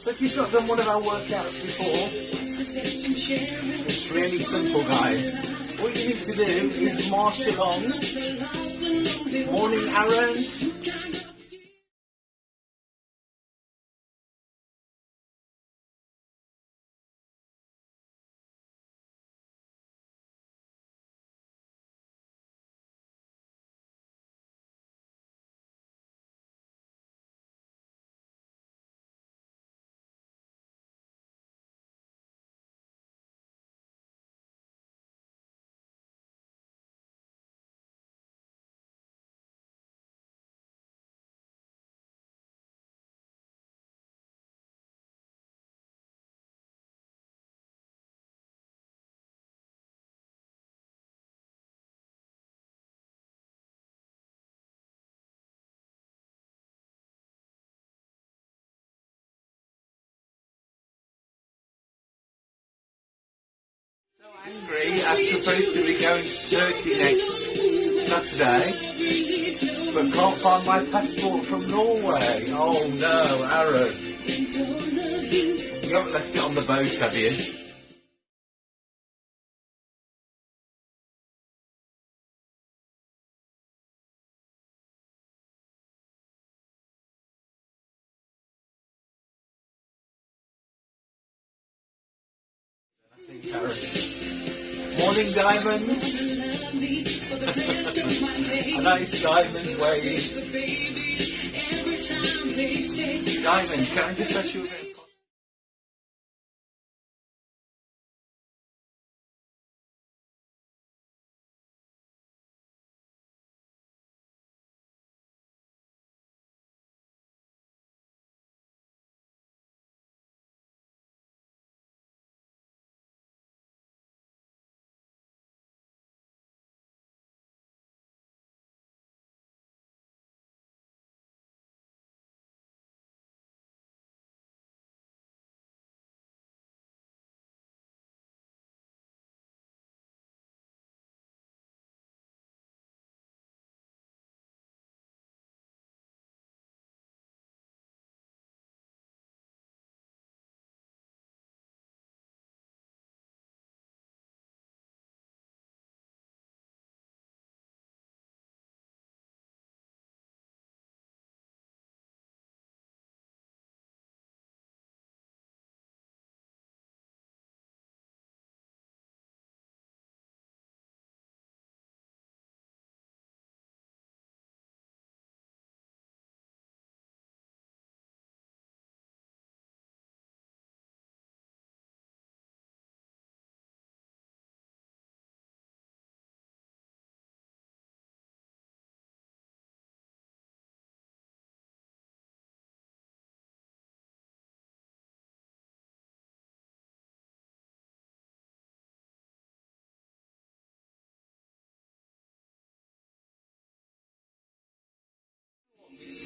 So if you've not done one of our workouts before, it's really simple guys. What you need to do is march along. Morning Aaron. So angry I'm supposed to be going to Turkey next Saturday, but can't find my passport from Norway. Oh no, Aaron. You haven't left it on the boat, have you? Diamonds. A nice diamond wave. Diamond, can I just ask you a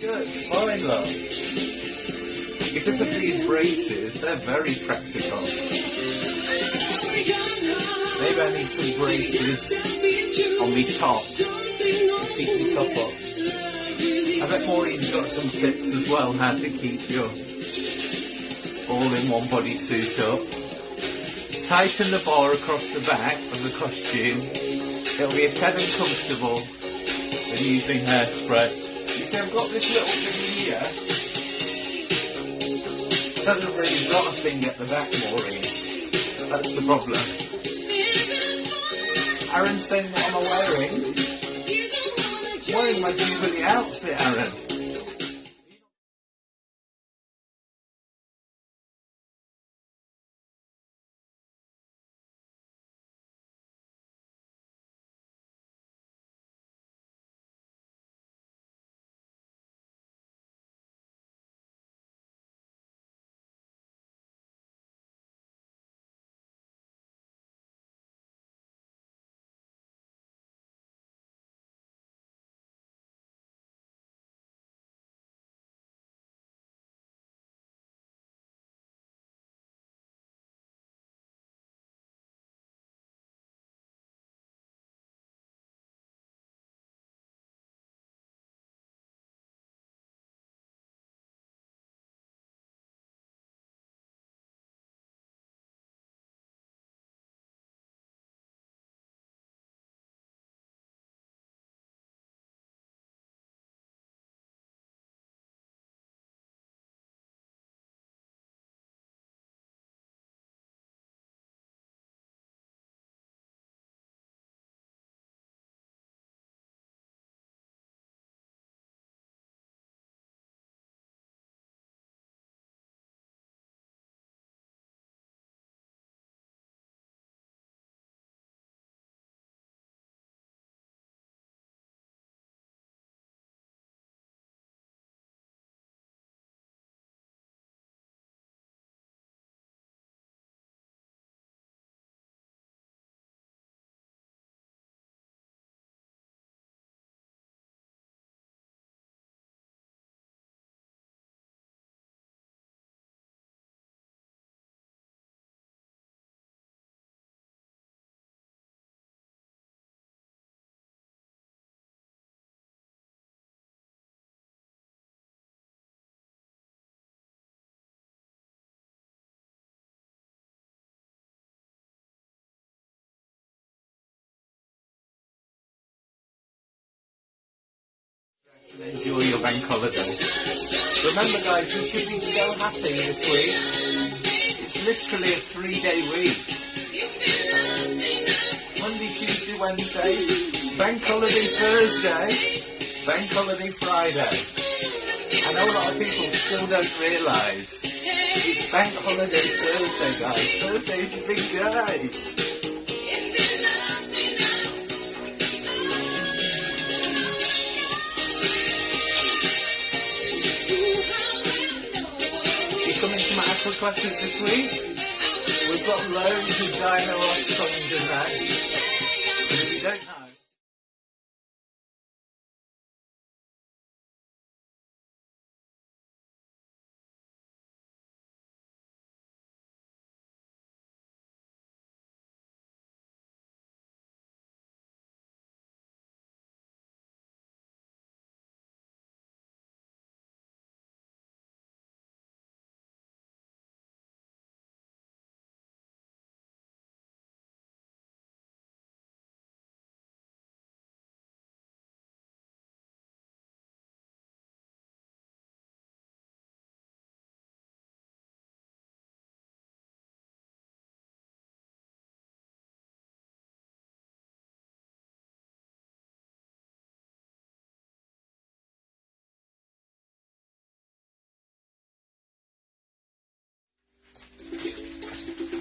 of- skirt's fine, love. Because of these braces, they're very practical. Maybe I need some braces on me top to keep me top up. I bet Maureen's got some tips as well how to keep your all-in-one bodysuit up. Tighten the bar across the back of the costume. It'll be a tad uncomfortable than using hairspray. You see, I've got this little thing here. It hasn't really got a thing at the back, Maureen. That's the problem. Aaron's saying what am I wearing? Wearing my Jubilee outfit, Aaron. And enjoy your bank holiday. Remember guys, you should be so happy this week. It's literally a three day week. Monday, Tuesday, Wednesday, bank holiday Thursday, bank holiday Friday. I know a lot of people still don't realise. It's bank holiday Thursday guys. Thursday is the big day. To classes this week? We've got loads of Dino coins in there. And if you don't know,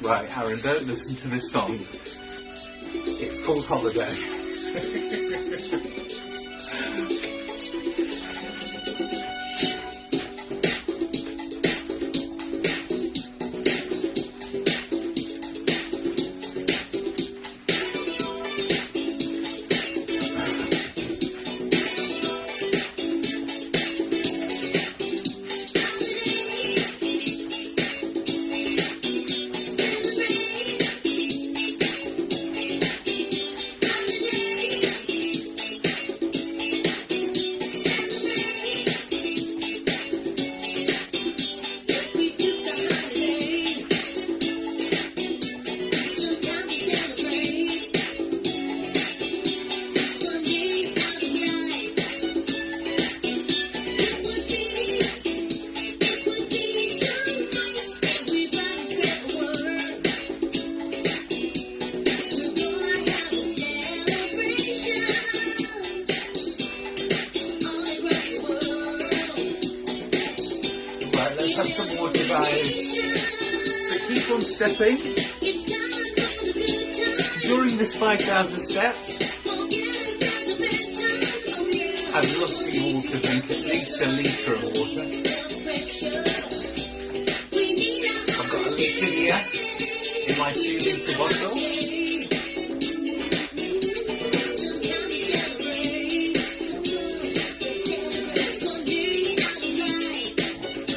right, Aaron, don't listen to this song. It's called Holiday. keep on stepping. During this 5,000 steps, I've lost the water, drink at least a litre of water. I've got a litre here in my 2 litre bottle.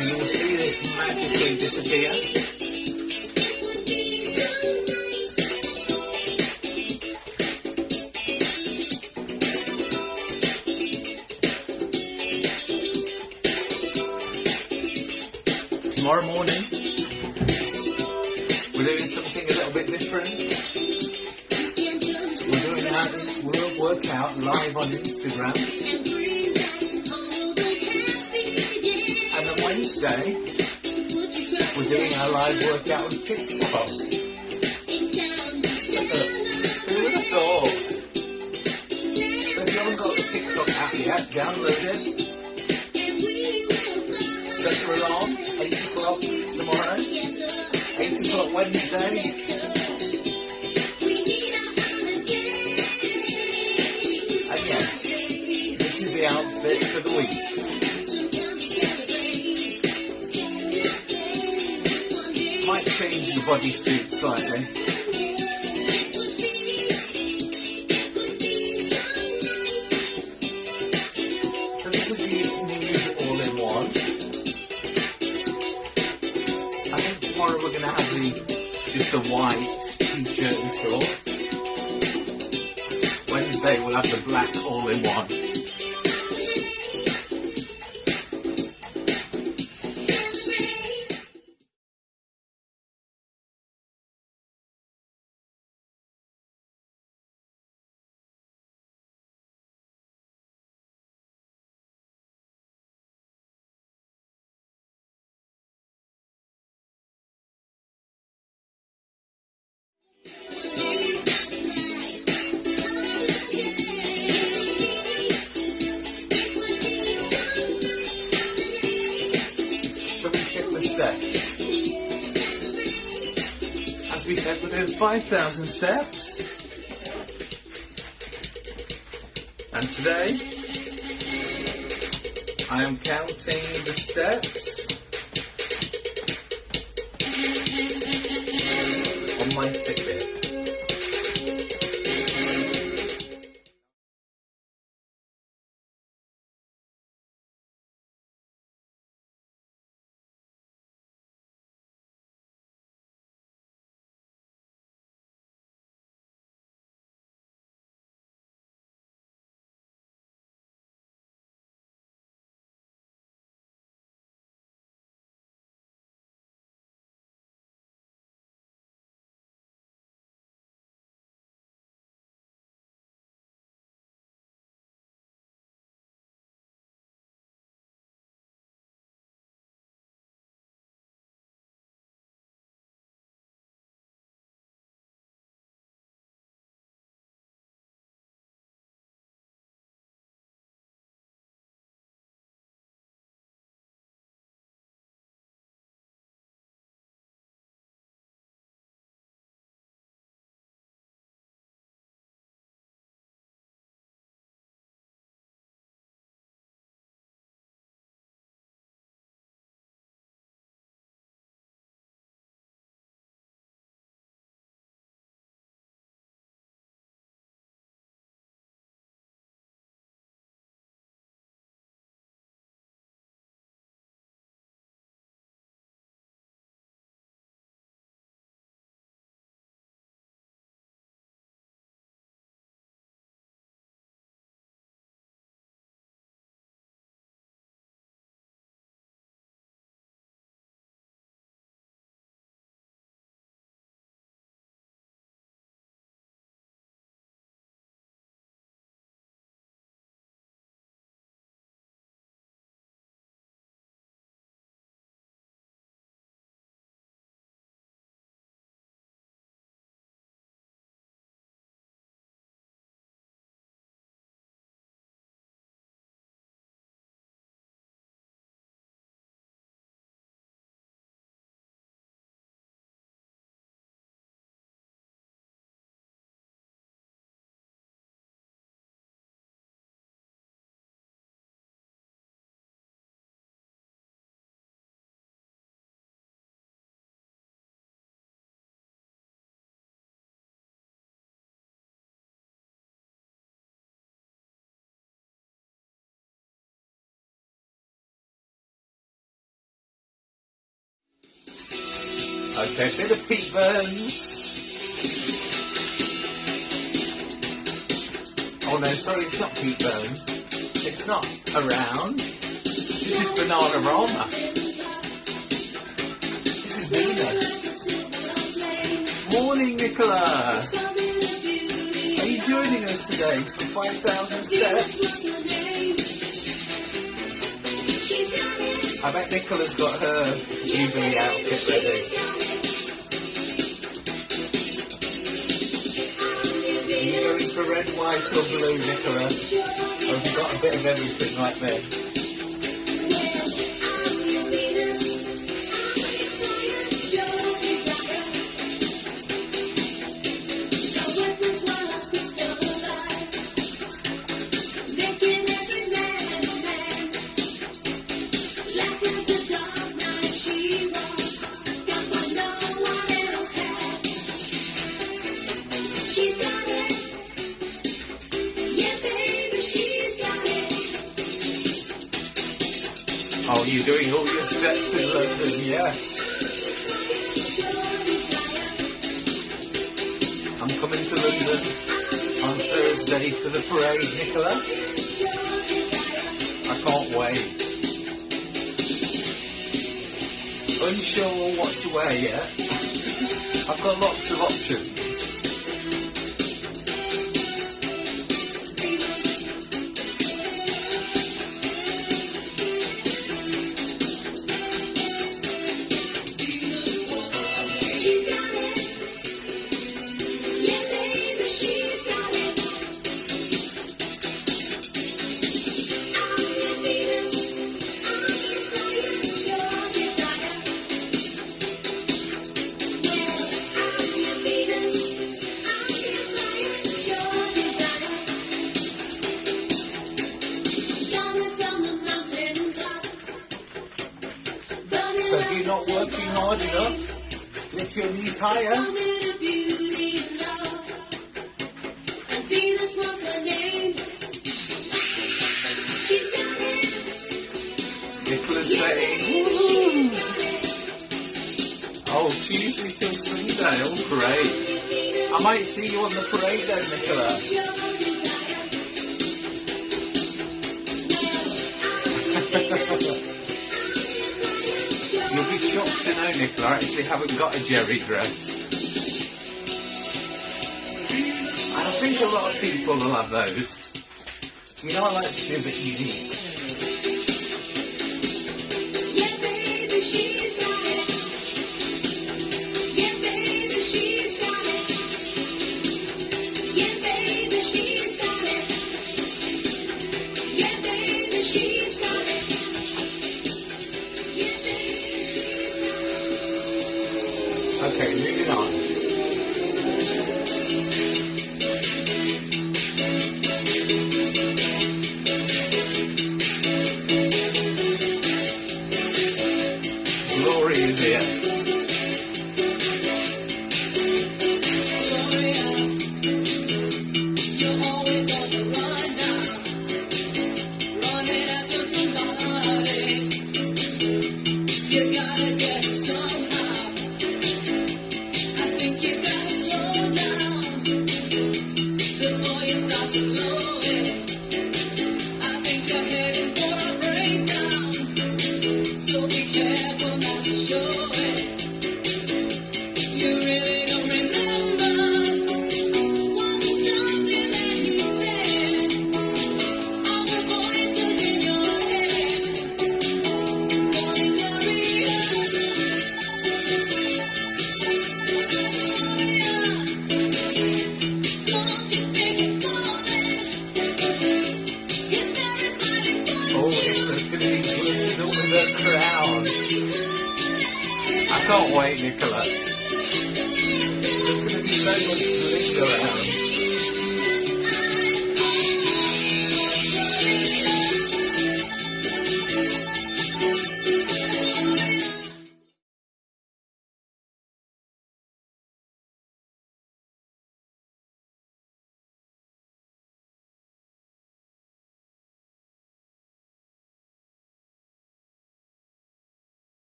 You will see this magically disappear. You the TikTok app yet, download it. Set your alarm, 8 o'clock tomorrow, 8 o'clock Wednesday. This is the outfit for the week. Might change the bodysuit slightly. The white t-shirt and shorts. Wednesday we'll have the black steps. As we said, within 5,000 steps. And today, I am counting the steps on my Okay, bit of Burns. Oh no, sorry, it's not Pete Burns. It's not around. This is Bananarama. This is Venus. Morning, Nicola. Are you joining us today for 5,000 steps? I bet Nicola's got her Jubilee outfit ready. Are you going for red, white or blue, Nicola? Or have you got a bit of everything like me? Oh, you're doing all your steps in London, yes. I'm coming to London on Thursday for the parade, Nicola. I can't wait. Unsure what to wear yet. I've got lots of options. Nicola's saying, She's got it. oh, Tuesday till Sunday. Oh, great. I might see you on the parade then, Nicola. Be shocked to know, Nicola, I actually haven't got a Geri dress. And I think a lot of people will have those. You know, I like to be a bit unique.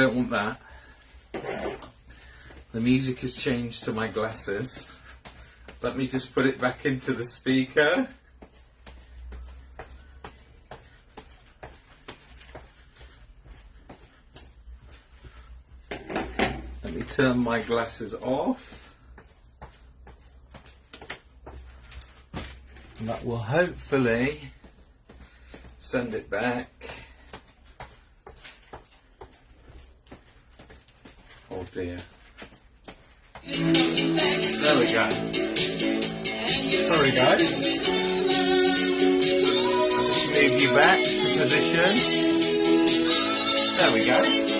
Don't want that. The music has changed to my glasses. Let me just put it back into the speaker. Let me turn my glasses off. And that will hopefully send it back. Dear. There we go. Sorry guys. I'll just move you back to position. There we go.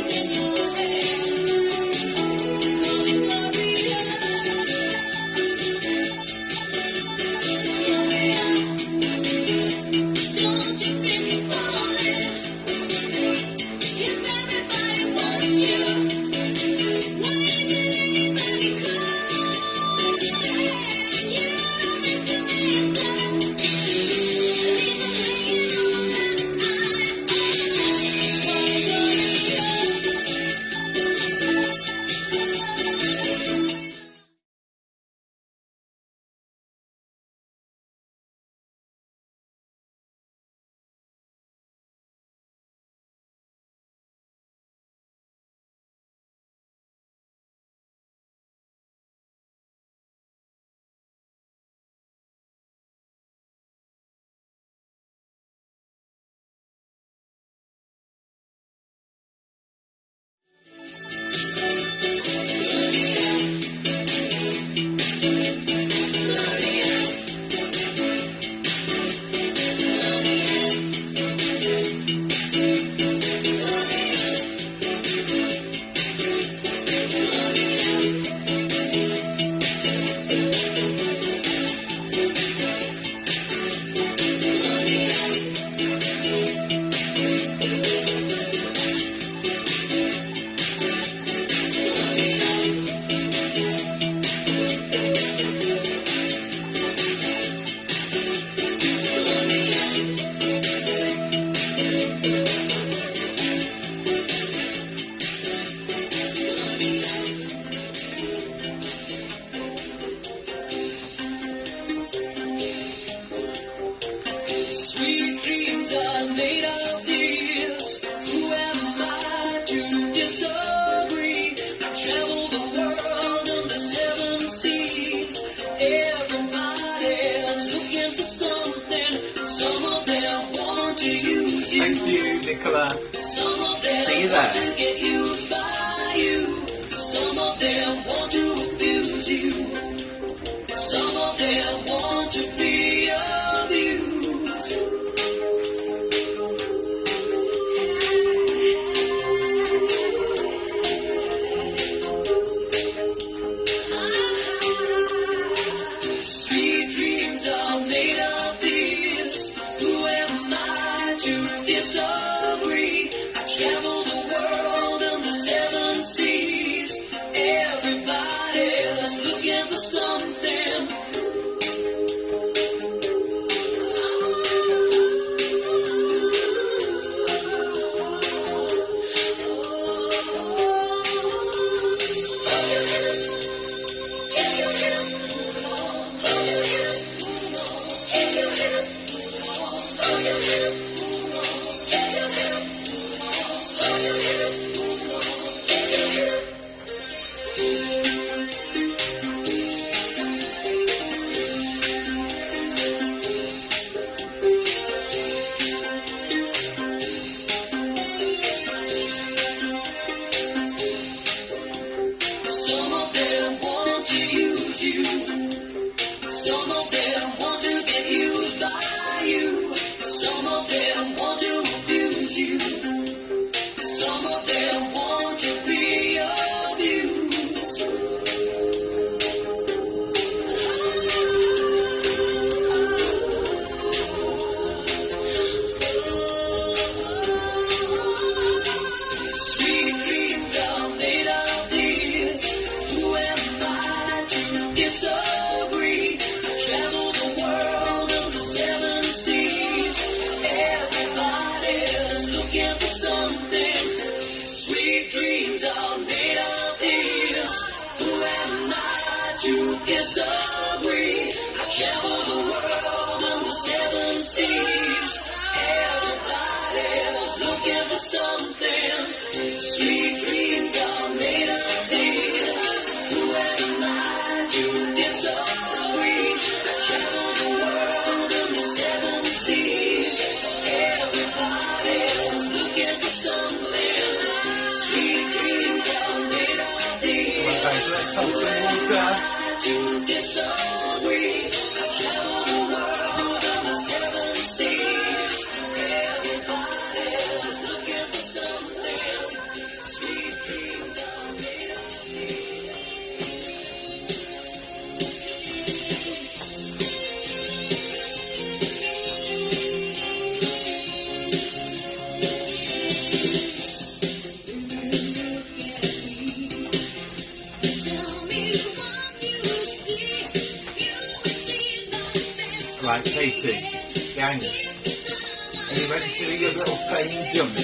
like Katie, gang. And you ready to your little fame jump?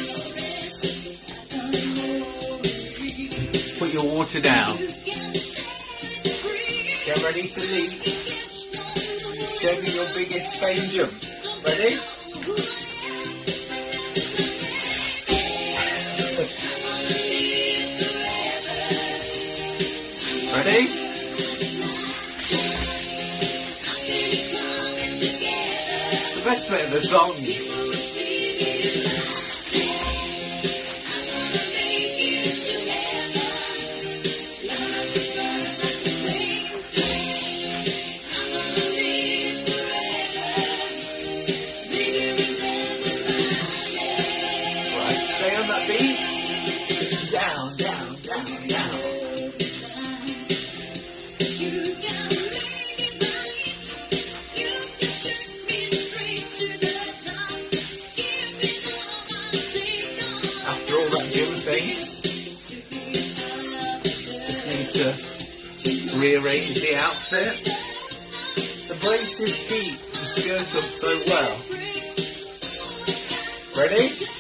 Put your water down. Get ready to leap. Show me your biggest fame jump. Ready? aspect of the song. his feet and skirt up so well. Ready?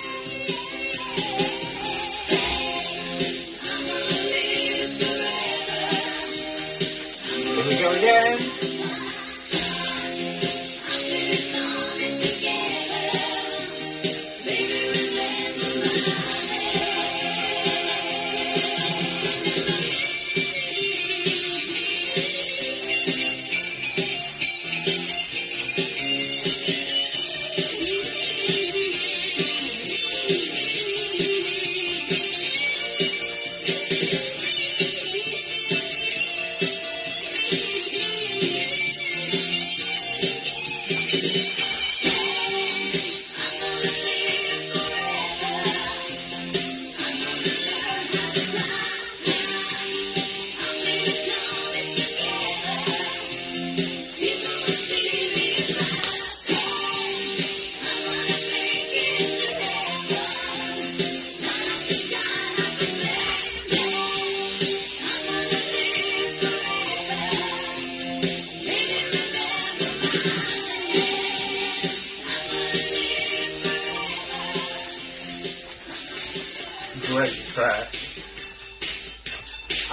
Great track.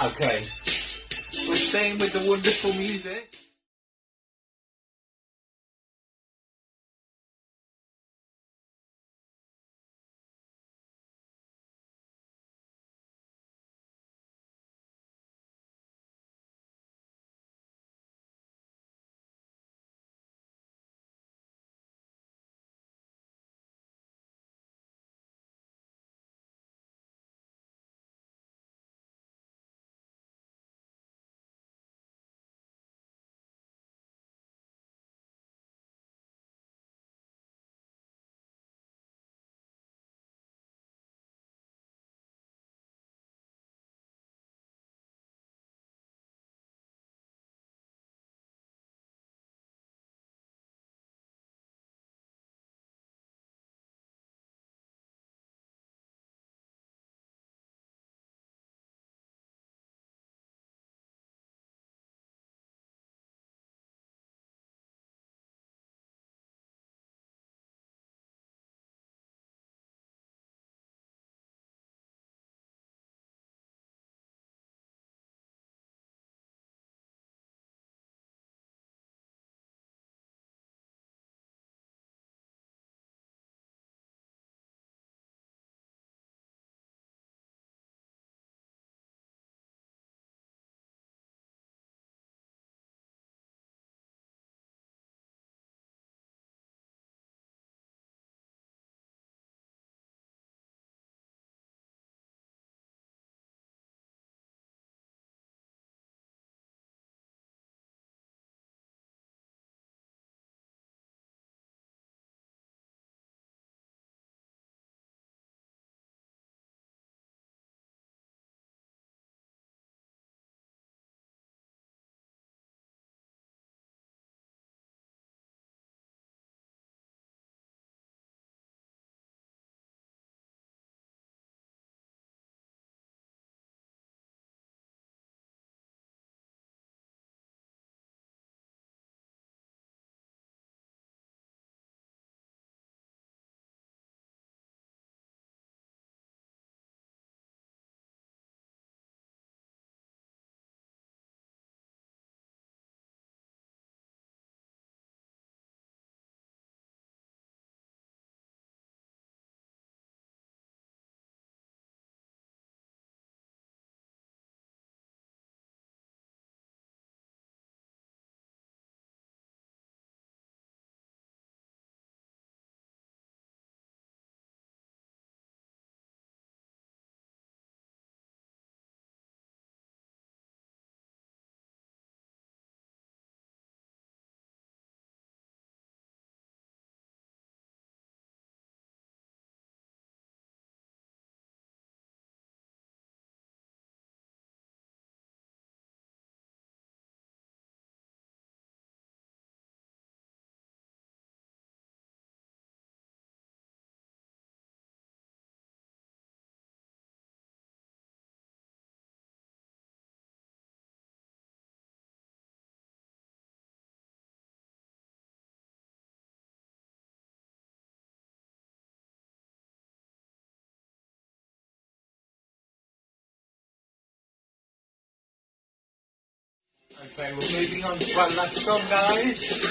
Okay. We're staying with the wonderful music. Okay, we're moving on to our last song, guys.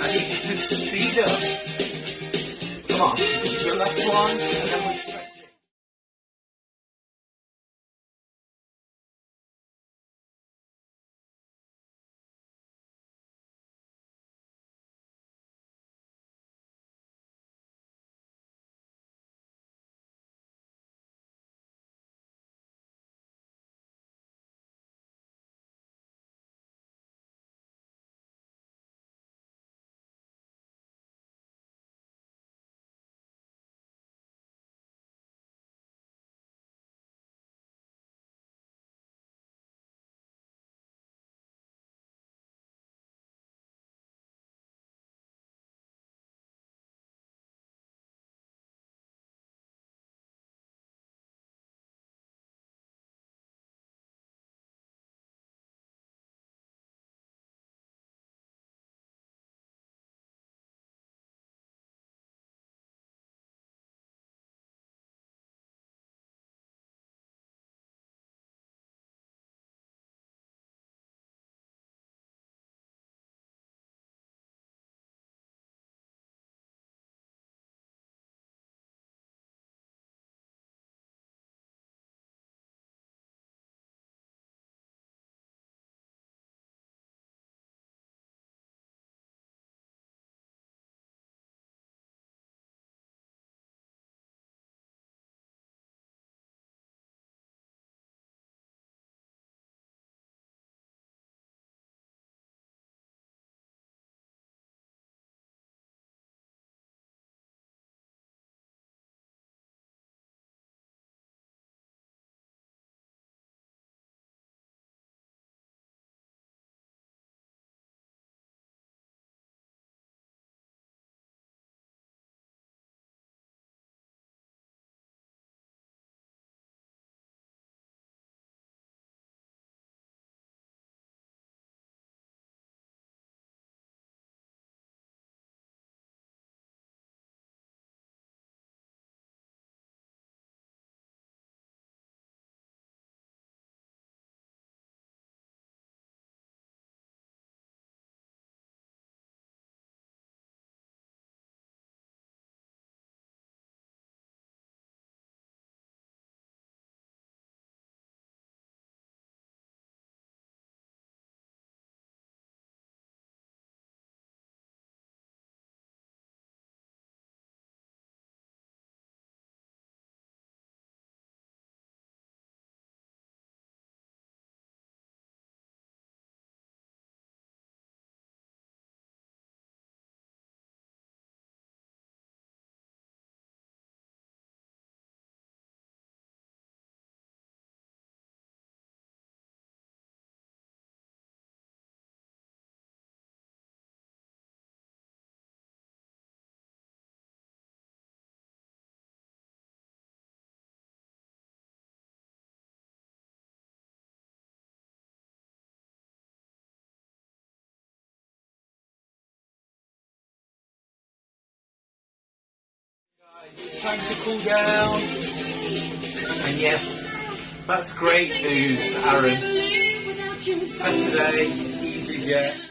I need you to speed up. Come on, this is your last one, and then we It's time to cool down. And yes, that's great news, Aaron. Saturday, EasyJet.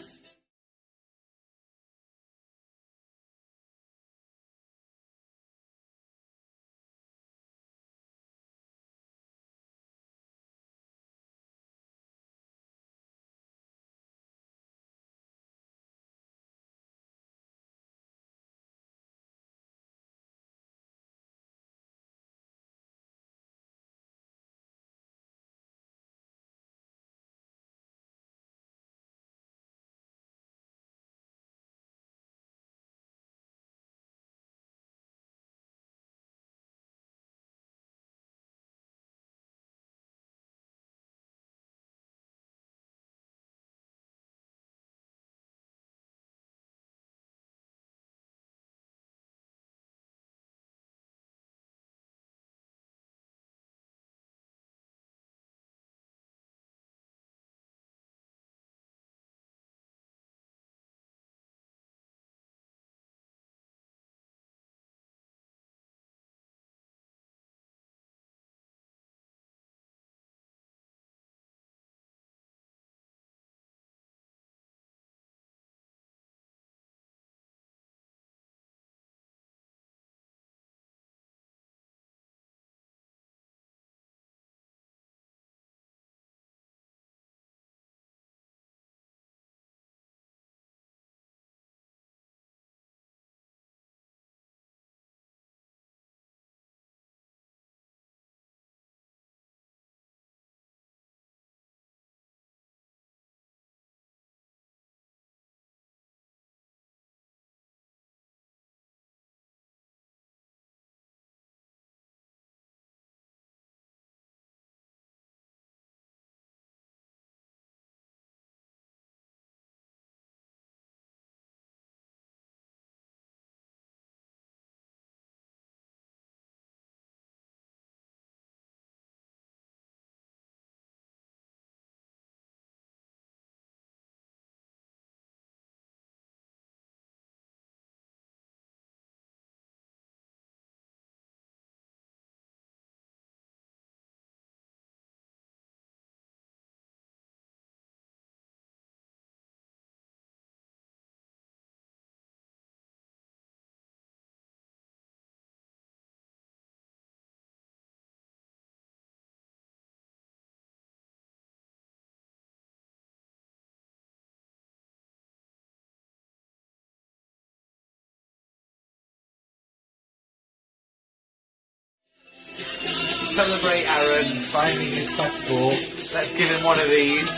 Celebrate Aaron finding his passport, let's give him one of these.